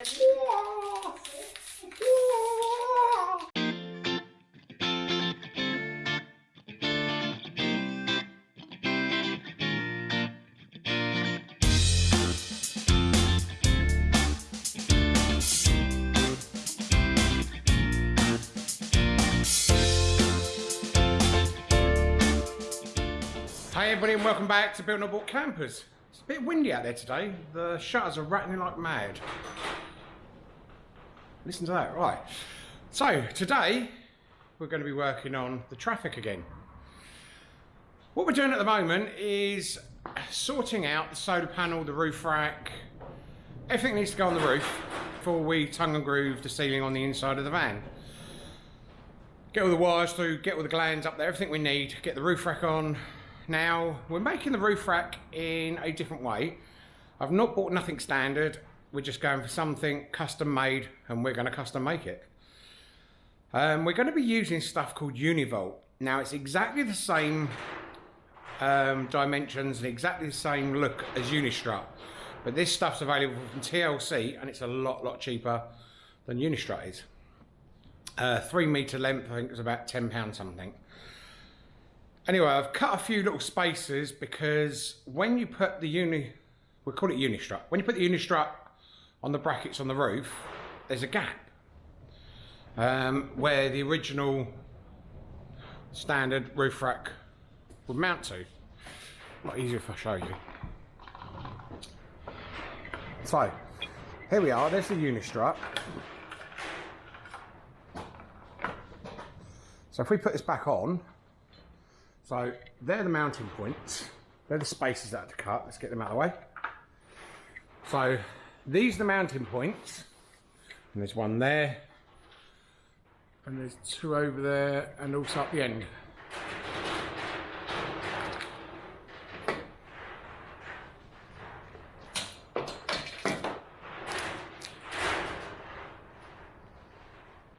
Hey everybody and welcome back to Built Not Bought Campers. It's a bit windy out there today. The shutters are rattling like mad. Listen to that, right. So today we're going to be working on the Trafic again. What we're doing at the moment is sorting out the solar panel, the roof rack, everything needs to go on the roof before we tongue and groove the ceiling on the inside of the van. Get all the wires through, get all the glands up there, everything we need, get the roof rack on, now, we're making the roof rack in a different way. I've not bought nothing standard. We're just going for something custom made and we're going to custom make it. Um, we're going to be using stuff called Univolt. Now, it's exactly the same um, dimensions and exactly the same look as Unistrut. But this stuff's available from TLC and it's a lot, lot cheaper than Unistrut is. Uh, three metre length, I think it was about £10 something. Anyway, I've cut a few little spaces because when you put the uni, we call it unistrut. When you put the unistrut on the brackets on the roof, there's a gap um, where the original standard roof rack would mount to. A lot easier if I show you. So, here we are, there's the unistrut. So if we put this back on, so they're the mounting points. They're the spaces that to cut. Let's get them out of the way. So these are the mounting points. And there's one there. And there's two over there and also at the end.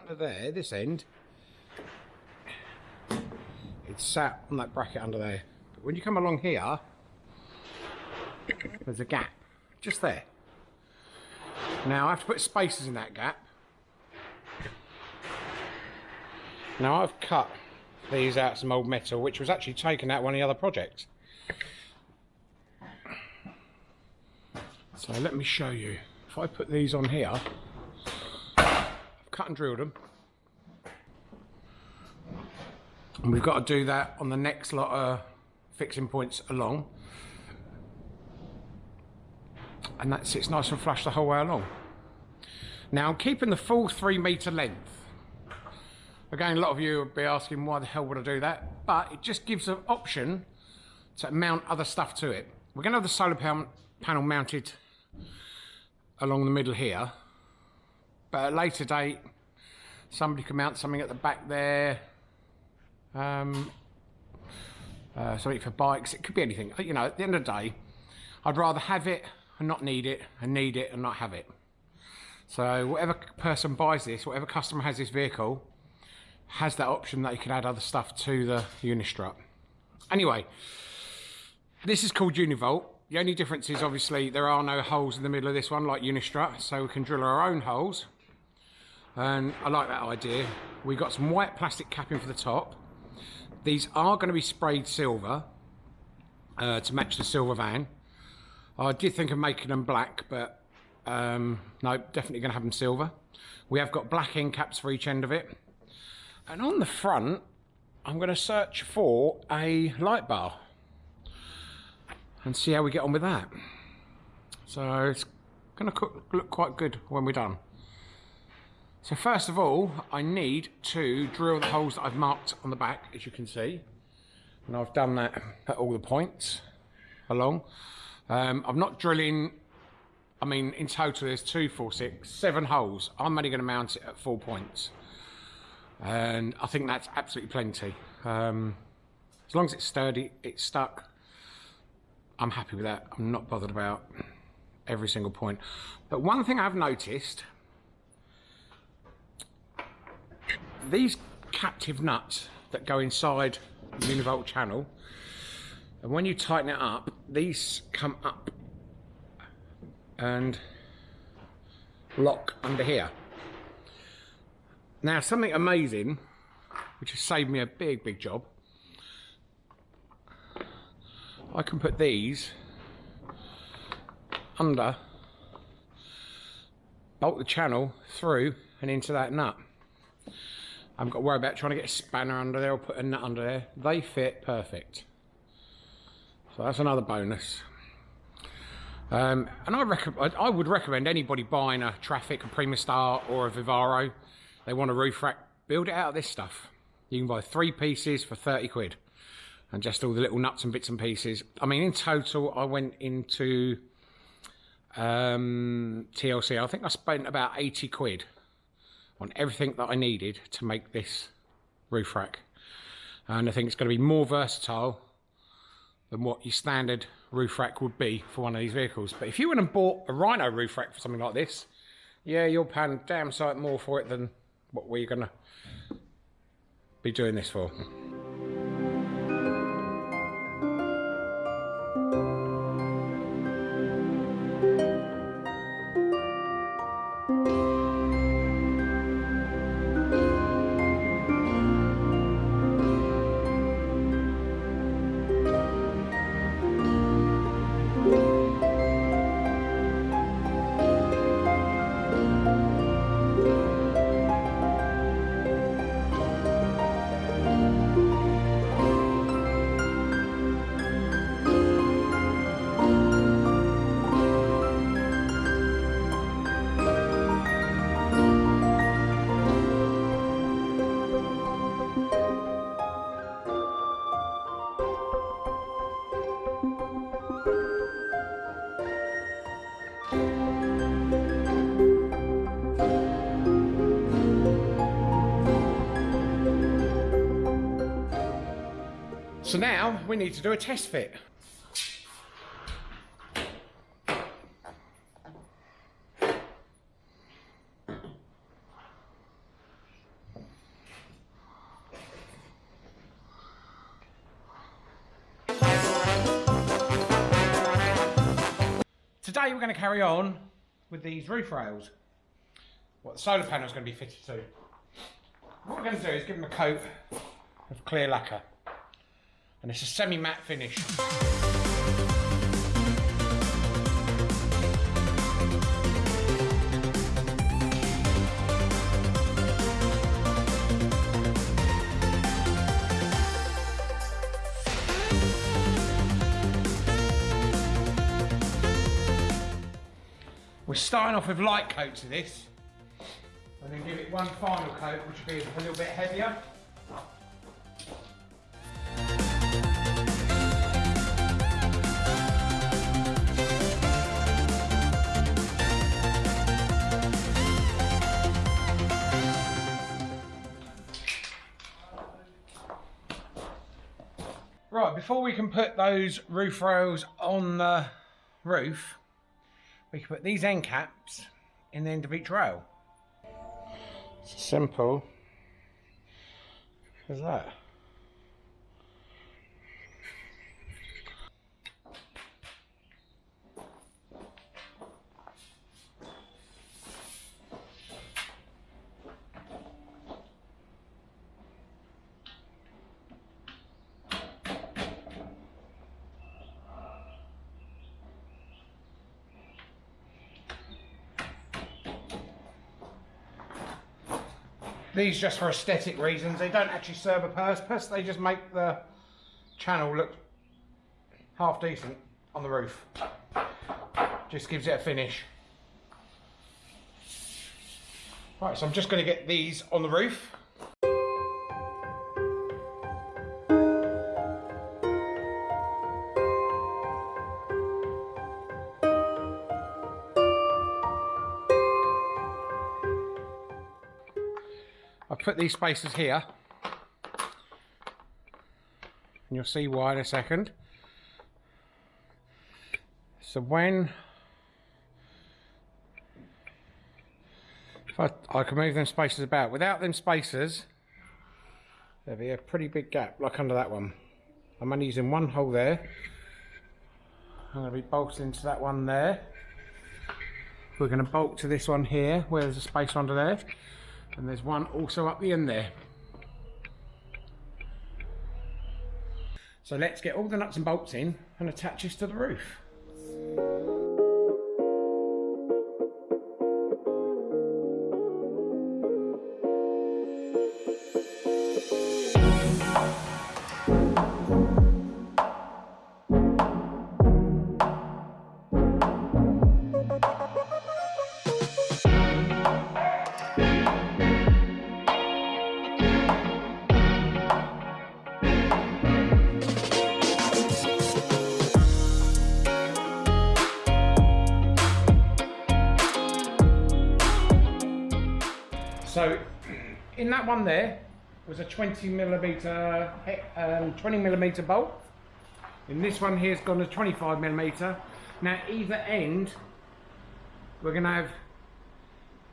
Under there, this end, it's sat on that bracket under there. But when you come along here, there's a gap, just there. Now I have to put spaces in that gap. Now I've cut these out some old metal, which was actually taken out one of the other projects. So let me show you. If I put these on here, I've cut and drilled them. And we've got to do that on the next lot of fixing points along. And that sits nice and flush the whole way along. Now I'm keeping the full three metre length. Again, a lot of you will be asking why the hell would I do that? But it just gives an option to mount other stuff to it. We're going to have the solar panel mounted along the middle here. But at a later date, somebody can mount something at the back there, um, uh, something for bikes. It could be anything. You know, at the end of the day, I'd rather have it and not need it, and need it and not have it. So whatever person buys this, whatever customer has this vehicle, has that option that you can add other stuff to the Unistrut. Anyway, this is called Univolt. The only difference is obviously there are no holes in the middle of this one like Unistrut, so we can drill our own holes. And I like that idea. We've got some white plastic capping for the top. These are going to be sprayed silver uh, to match the silver van. I did think of making them black, but um, no, definitely going to have them silver. We have got black end caps for each end of it. And on the front, I'm going to search for a light bar and see how we get on with that. So it's going to look quite good when we're done. So first of all, I need to drill the holes that I've marked on the back, as you can see. And I've done that at all the points along. Um, I'm not drilling, I mean, in total there's two, four, six, seven holes. I'm only going to mount it at four points. And I think that's absolutely plenty. Um, as long as it's sturdy, it's stuck, I'm happy with that. I'm not bothered about every single point. But one thing I've noticed these captive nuts that go inside the univolt channel, and when you tighten it up, these come up and lock under here. Now something amazing, which has saved me a big, big job. I can put these under, bolt the channel through and into that nut. I haven't got to worry about trying to get a spanner under there or put a nut under there. They fit perfect. So that's another bonus. Um, and I, I, would recommend anybody buying a Trafic, a Primastar or a Vivaro, they want a roof rack, build it out of this stuff. You can buy three pieces for 30 quid and just all the little nuts and bits and pieces. I mean, in total, I went into um, TLC. I think I spent about 80 quid on everything that I needed to make this roof rack. And I think it's going to be more versatile than what your standard roof rack would be for one of these vehicles. But if you went and bought a Rhino roof rack for something like this, yeah, you'll pay damn sight more for it than what we're going to be doing this for. So now we need to do a test fit. Today we're going to carry on with these roof rails. What the solar panel is going to be fitted to. What we're going to do is give them a coat of clear lacquer and it's a semi-matte finish. We're starting off with light coats of this and then give it one final coat which will be a little bit heavier. Before we can put those roof rails on the roof, we can put these end caps in the end of each rail. It's simple as that. These just for aesthetic reasons. They don't actually serve a purpose. They just make the channel look half decent on the roof. Just gives it a finish. Right, so I'm just going to get these on the roof. I've put these spaces here. And you'll see why in a second. So when if I, I can move them spaces about. Without them spaces there'd be a pretty big gap like under that one. I'm only using one hole there. I'm going to be bolting into that one there. We're going to bolt to this one here where there's a space under there and there's one also up the end there. So let's get all the nuts and bolts in and attach this to the roof in that one there was a 20 millimeter, um, 20 millimeter bolt. In this one here's gone a 25 millimeter. Now either end we're going to have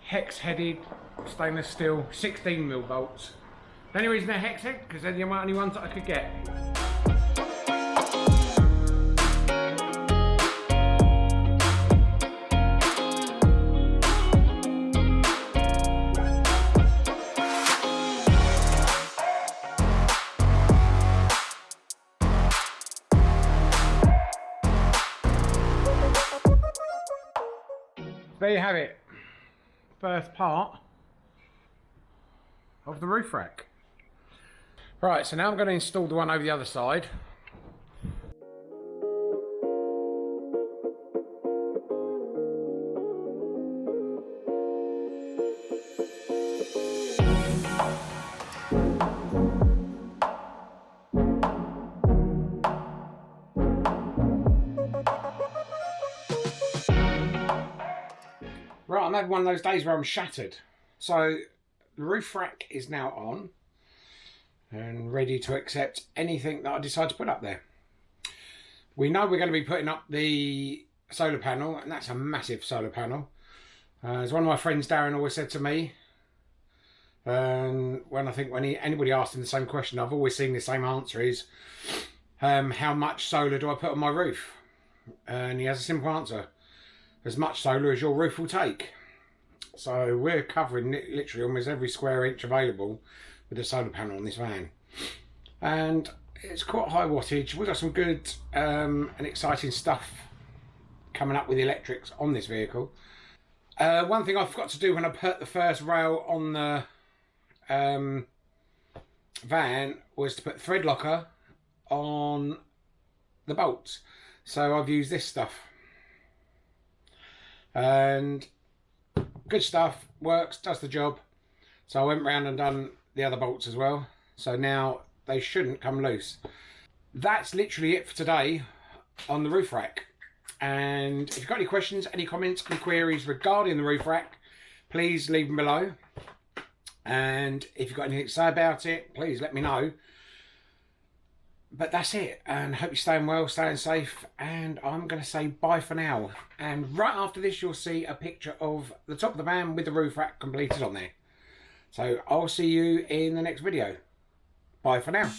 hex headed stainless steel 16 mil bolts. The only reason they're hex headed because they're the only ones that I could get. There you have it. First part of the roof rack. Right, so now I'm going to install the one over the other side. Right, one of those days where I'm shattered. So the roof rack is now on and ready to accept anything that I decide to put up there. We know we're going to be putting up the solar panel and that's a massive solar panel. Uh, as one of my friends Darren always said to me, and when I think when he, anybody asked him the same question, I've always seen the same answer is, um, how much solar do I put on my roof? And he has a simple answer as much solar as your roof will take. So we're covering literally almost every square inch available with a solar panel on this van. And it's quite high wattage. We've got some good um, and exciting stuff coming up with the electrics on this vehicle. Uh, one thing I forgot to do when I put the first rail on the um, van was to put thread locker on the bolts. So I've used this stuff and good stuff. Works. Does the job. So I went round and done the other bolts as well. So now they shouldn't come loose. That's literally it for today on the roof rack. And if you've got any questions any comments any queries regarding the roof rack please leave them below. And if you've got anything to say about it please let me know but that's it and hope you're staying well staying safe and i'm going to say bye for now. And right after this you'll see a picture of the top of the van with the roof rack completed on there. So i'll see you in the next video. Bye for now